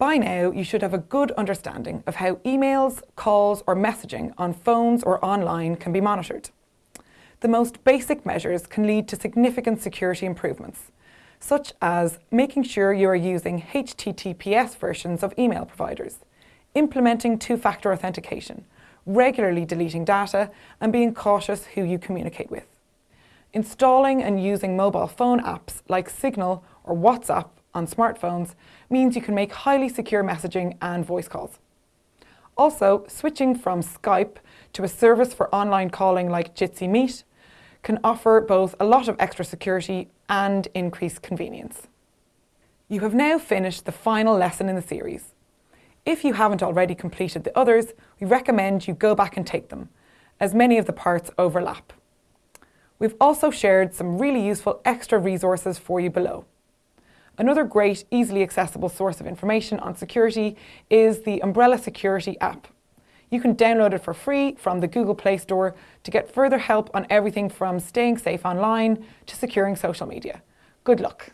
By now, you should have a good understanding of how emails, calls or messaging on phones or online can be monitored. The most basic measures can lead to significant security improvements, such as making sure you are using HTTPS versions of email providers, implementing two-factor authentication, regularly deleting data and being cautious who you communicate with. Installing and using mobile phone apps like Signal or WhatsApp on smartphones means you can make highly secure messaging and voice calls. Also, switching from Skype to a service for online calling like Jitsi Meet can offer both a lot of extra security and increased convenience. You have now finished the final lesson in the series. If you haven't already completed the others, we recommend you go back and take them, as many of the parts overlap. We've also shared some really useful extra resources for you below. Another great, easily accessible source of information on security is the Umbrella Security app. You can download it for free from the Google Play Store to get further help on everything from staying safe online to securing social media. Good luck.